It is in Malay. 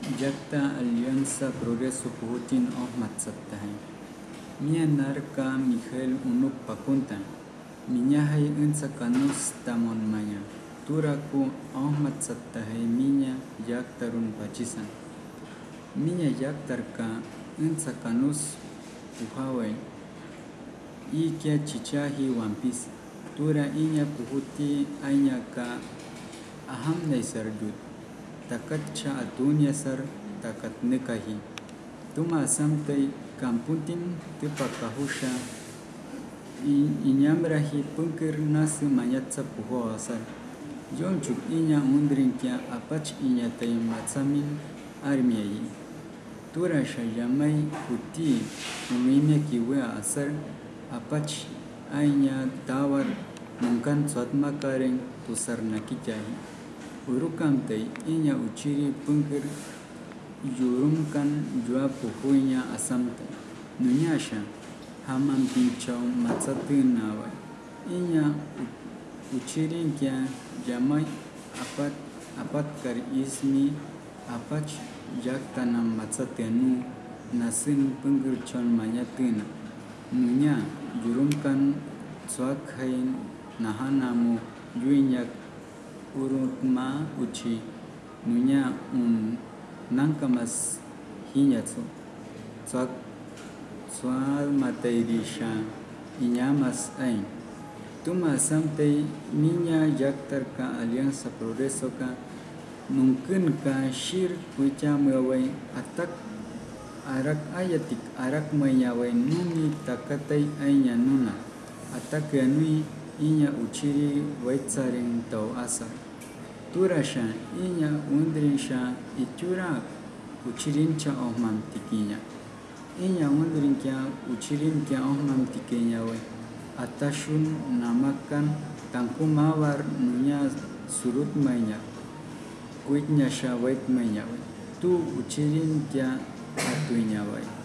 Jacta Alianza Progreso Putin Ohmat Sattahay Mia Narka Miguel Unuk Pakunta. Minyahay Unsa Kanus Tamon Maya. Turaku Ohmat Sattahay Minya Yaktarun Pachisan. Minya Yaktarka Unsa Kanus Uhaway Ikia Chichahi Wampis Tura Inya Puhuti Anyaka Aham Naisardut takatcha atunyasar takatnikahi. Tuma asamtai kamputin tipakahusha iñamrahi punkir nasu mayatsa puhoasar. Yonchuk iña undrinkya apach iñatay matsamin armiayi. Tura shayamay kuti umimya kiwea asar apach aiña tawar munkan swatmakaren tusarnakichayi. Tay inya uchiri pungkir yurumkan jua puhuinya asam tay nunyasha hamam pinchau matsatin nawa. Inya uchirin kya jamai apat apat kar ismi apach jaktanam matsatenu nasin pungkir chon manyatina nunya yurumkan swakhain nahanamu yuinyak urutma uchi. Nunya un nangkamas hinyatsu. Swak swal matairisha inyamas ain. Tuma samtai ninya yaktar ka alianza progreso ka mungkin ka shir kuicha mewai atak arak ayatik arak mayawai nuni takatai ainya nuna. Atak yanui inya uchiri waitsaring tau asa. Turasha inya undrinsha itura uchirin cha ohmam tikinya. Inya undrin kya uchirin kya ohmam tikinya we. Atashun namakan tangku mawar nunya surut manya. Kuitnya sha wait manya we. Tu uchirin kya atuinya we.